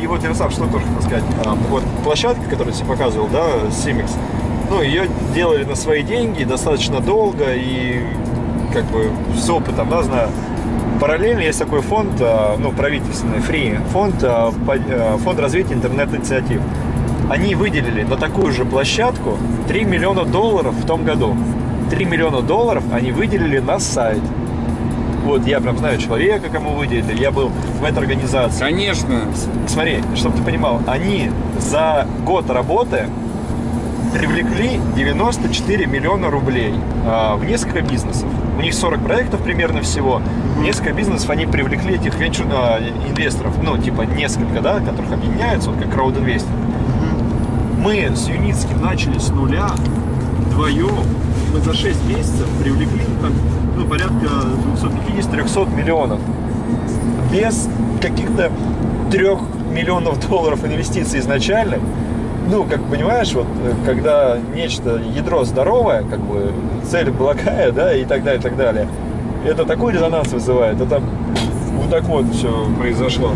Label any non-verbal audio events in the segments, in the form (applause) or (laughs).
И вот Ярослав, что тоже хотел сказать. А, вот площадка, которую я тебе показывал, да, Simics, ну, ее делали на свои деньги достаточно долго и как бы с опытом, да, знаю. Параллельно есть такой фонд, а, ну, правительственный, Free, фонд, а, фонд развития интернет-инициатив. Они выделили на такую же площадку 3 миллиона долларов в том году. 3 миллиона долларов они выделили на сайт. Вот, я прям знаю человека, кому выделили. Я был в этой организации. Конечно. Смотри, чтобы ты понимал, они за год работы привлекли 94 миллиона рублей а, в несколько бизнесов. У них 40 проектов примерно всего. В несколько бизнесов они привлекли этих венчур, а, инвесторов, ну, типа несколько, да, которых объединяются, вот как краудинвестинг. Мы с Юницким начали с нуля, вдвоем. Мы за 6 месяцев привлекли там, ну, порядка 250-300 миллионов. Без каких-то 3 миллионов долларов инвестиций изначально. Ну, как понимаешь, вот э, когда нечто, ядро здоровое, как бы цель благая, да, и так далее, и так далее, это такой резонанс вызывает, это вот так вот все произошло.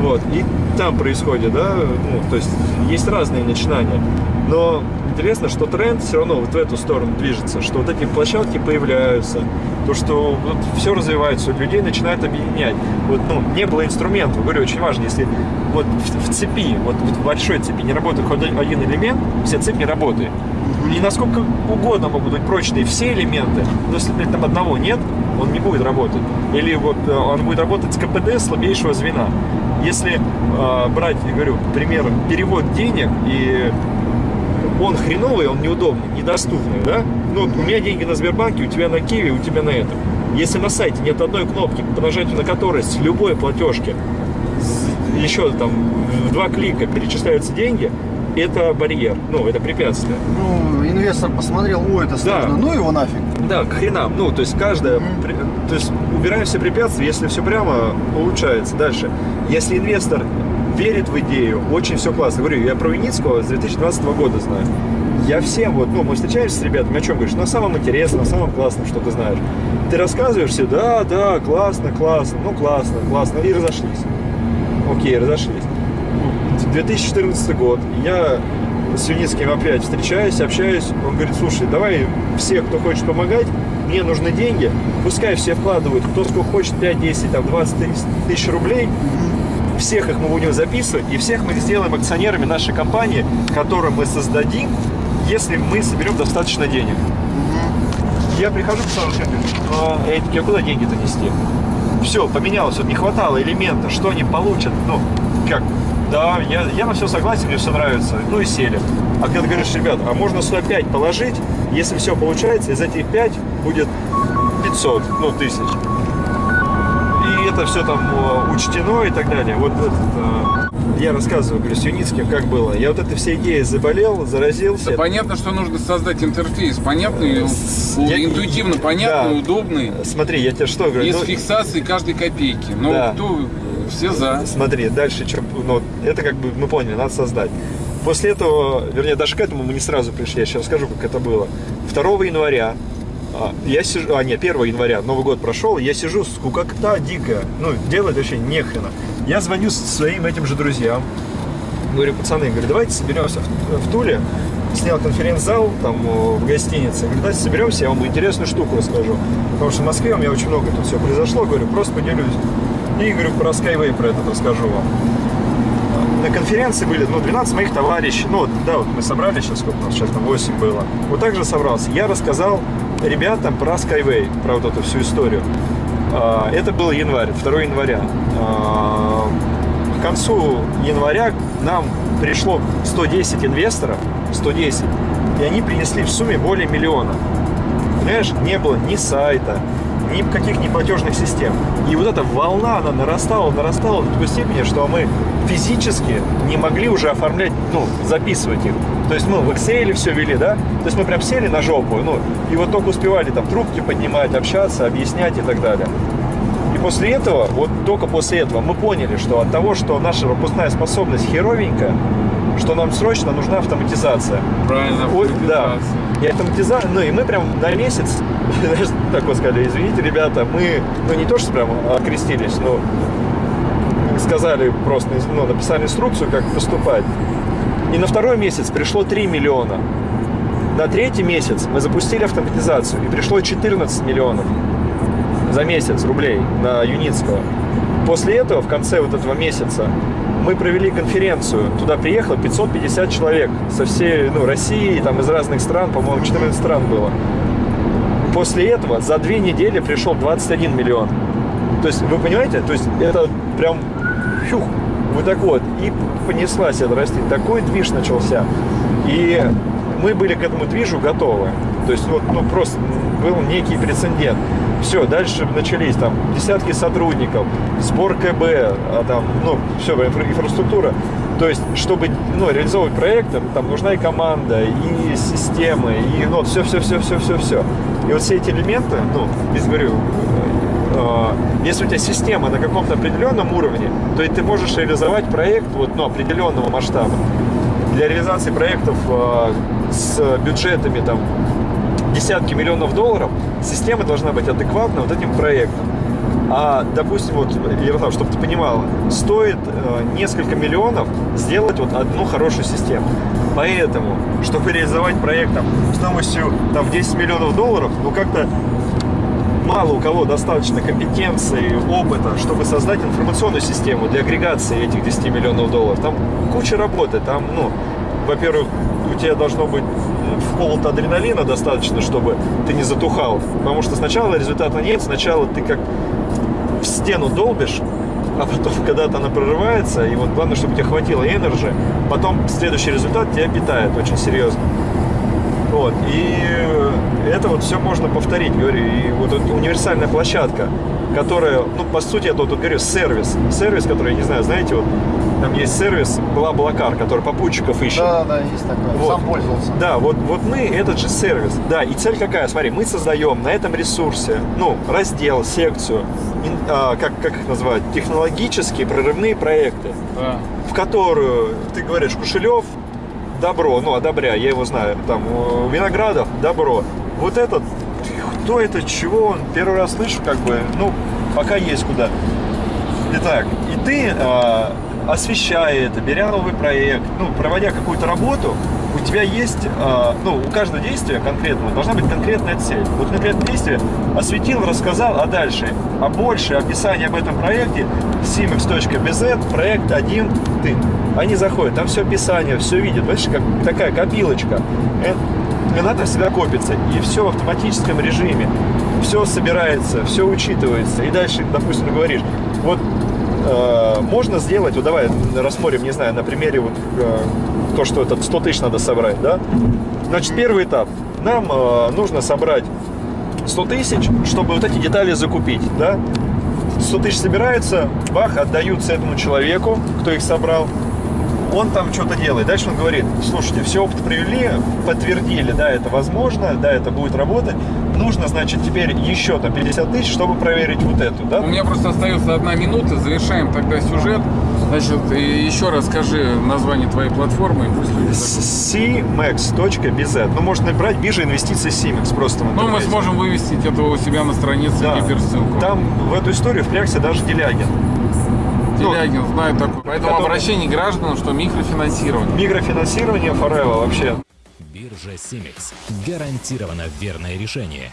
Вот, и там происходит, да, ну, то есть есть разные начинания. Но интересно, что тренд все равно вот в эту сторону движется, что вот эти площадки появляются, то, что вот все развивается, людей начинают объединять. Вот, ну, не было инструментов, говорю, очень важно, если вот в, в цепи, вот, вот в большой цепи не работает хоть один элемент, вся цепь не работает. И насколько угодно могут быть прочные все элементы, но если этом одного нет, он не будет работать. Или вот э, он будет работать с КПД слабейшего звена. Если э, брать, я говорю, пример, перевод денег, и он хреновый, он неудобный, недоступный, да? Ну, у меня деньги на Сбербанке, у тебя на Киеве, у тебя на этом. Если на сайте нет одной кнопки, по нажатию на которой с любой платежки еще там в два клика перечисляются деньги, это барьер, ну, это препятствие. Ну, инвестор посмотрел, о, это сложно, ну его нафиг. Да, к хренам. Ну, то есть каждая... при- То есть убираем все препятствия, если все прямо, улучшается. Дальше. Если инвестор верит в идею, очень все классно. Говорю, я про Виницкого с 2012 года знаю. Я всем, вот, ну, мы встречаемся с ребятами, о чем говоришь? На самом интересном, на самом классном, что ты знаешь. Ты рассказываешь все, да, да, классно, классно, ну, классно, классно, и разошлись. Окей, разошлись. 2014 год. Я с Юницким опять встречаюсь, общаюсь. Он говорит, слушай, давай все, кто хочет помогать, мне нужны деньги. Пускай все вкладывают, кто сколько хочет, 5, 10, там, 20 тысяч рублей. Всех их мы будем записывать, и всех мы сделаем акционерами нашей компании, которую мы создадим, если мы соберем достаточно денег. Я прихожу к Сашу а, я куда деньги-то нести? Все, поменялось, вот не хватало элемента, что они получат, ну, как, да, я, я на все согласен, мне все нравится, ну и сели. А когда ты говоришь, ребят, а можно сюда 5 положить, если все получается, из этих 5 будет 500, ну, тысяч. Это все там э, учтено и так далее. Вот этот, э, я рассказываю, говорю, с Юницким, как было. Я вот этой всей идеей заболел, заразился. Да понятно, что нужно создать интерфейс. Понятный, я- интуитивно понятный, Да. удобный. Смотри, я тебе что говорю? И с ну, фиксацией каждой копейки. Ну, Да. кто, все за. Смотри, дальше что, ну, это как бы мы поняли, надо создать. После этого, вернее, даже к этому мы не сразу пришли, я сейчас расскажу, как это было. 2 января, а, я сижу, а, не, 1 января, Новый год прошел, я сижу, скукота дикая, ну, делать вообще нехрена. Я звоню своим этим же друзьям, говорю, пацаны, говорю, давайте соберемся в, в Туле, снял конференц-зал там в гостинице, говорю, давайте соберемся, я вам интересную штуку расскажу. Потому что в Москве у меня очень много тут все произошло, говорю, просто поделюсь. И говорю, про Skyway про этот расскажу вам. На конференции были, ну, 12 моих товарищей, ну, да, вот мы собрали сейчас, сколько у нас сейчас, там 8 было. Вот так же собрался. Я рассказал ребятам про Skyway, про вот эту всю историю. А, Это был январь, 2 января. А, К концу января нам пришло 110 инвесторов, 110, и они принесли в сумме более миллиона. Понимаешь, не было ни сайта, ни каких ни платежных систем. И вот эта волна, она нарастала, нарастала до такой степени, что мы физически не могли уже оформлять, ну, записывать их. То есть мы в Excel все вели, да? То есть мы прям сели на жопу, ну, и вот только успевали там трубки поднимать, общаться, объяснять и так далее. И после этого, вот только после этого мы поняли, что от того, что наша пропускная способность херовенькая, что нам срочно нужна автоматизация. Правильно. Ой, да. И автоматизация, ну и мы прям на месяц, (laughs) так вот сказали, извините, ребята, мы, ну не то, что прям окрестились, но сказали просто, ну, написали инструкцию, как поступать. И на второй месяц пришло 3 миллиона. На третий месяц мы запустили автоматизацию, и пришло 14 миллионов за месяц рублей на Юницкого. После этого, в конце вот этого месяца, мы провели конференцию. Туда приехало 550 человек со всей ну, России, там из разных стран, по-моему, 14 стран было. После этого за две недели пришел 21 миллион. То есть, вы понимаете, то есть это прям фюх, вот так вот. И понеслась эта расти. Такой движ начался. И мы были к этому движу готовы. То есть вот, ну, просто был некий прецедент. Все, дальше начались там десятки сотрудников, сбор КБ, а там, ну, все, инфра- инфраструктура. То есть, чтобы ну, реализовывать проекты, там нужна и команда, и системы, и ну, все, все, все, все, все, все. И вот все эти элементы, ну, я говорю, э, если у тебя система на каком-то определенном уровне, то и ты можешь реализовать проект вот, ну, определенного масштаба. Для реализации проектов э, с бюджетами там десятки миллионов долларов, система должна быть адекватна вот этим проектам. А, допустим, вот, Ярослав, чтобы ты понимала, стоит э, несколько миллионов сделать вот одну хорошую систему. Поэтому, чтобы реализовать проект там, стоимостью там, в 10 миллионов долларов, ну как-то мало у кого достаточно компетенции, опыта, чтобы создать информационную систему для агрегации этих 10 миллионов долларов. Там куча работы, там, ну, во-первых, у тебя должно быть вколот адреналина достаточно, чтобы ты не затухал. Потому что сначала результата нет, сначала ты как в стену долбишь, а потом, (laughs) когда-то она прорывается, и вот главное, чтобы тебе хватило энерджи, потом следующий результат тебя питает очень серьезно. Вот, и это вот все можно повторить, говорю, и вот эта универсальная площадка, которая, ну, по сути, это вот, вот говорю, сервис, сервис, который, я не знаю, знаете, вот, там есть сервис Блаблакар, который попутчиков ищет. Да, да, есть такое. Вот. Сам пользовался. Да, вот, вот мы этот же сервис. Да, и цель какая? Смотри, мы создаем на этом ресурсе, ну, раздел, секцию, ин- а, как, как их называют, технологические прорывные проекты, Да. в которую, ты говоришь, Кушелев, добро, ну, одобряй, я его знаю, там, Виноградов, добро. Вот этот, кто это, чего, он первый раз слышу, как бы, ну, пока есть куда. Итак, и ты, э, освещая это, беря новый проект, ну, проводя какую-то работу, у тебя есть, э, ну, у каждого действия конкретного должна быть конкретная цель. Вот конкретное действие осветил, рассказал, а дальше, а больше описание об этом проекте simex.bz, проект один ты. Они заходят, там все описание, все видят, видишь, как такая копилочка. И надо всегда копится, и все в автоматическом режиме. Все собирается, все учитывается. И дальше, допустим, говоришь, вот э, можно сделать, вот давай рассмотрим, не знаю, на примере вот э, то, что этот 100 тысяч надо собрать, да? Значит, первый этап. Нам э, нужно собрать 100 тысяч, чтобы вот эти детали закупить, да? 100 тысяч собирается, бах, отдаются этому человеку, кто их собрал. Он там что-то делает. Дальше он говорит, слушайте, все опыт привели, подтвердили, да, это возможно, да, это будет работать. Нужно, значит, теперь еще там 50 тысяч, чтобы проверить вот эту, да? У меня просто остается одна минута, завершаем тогда сюжет. Значит, еще раз скажи название твоей платформы, cmex.bz. Ну, можно набрать биржа инвестиций Simex просто Ну, мы сможем вывести это у себя на странице Да. гиперссылку. Там в эту историю впрягся даже Делягин. Делягин знает такой. Поэтому который- обращение к гражданам, что микрофинансирование. Микрофинансирование Forever вообще. Биржа Симекс. Гарантированно верное решение.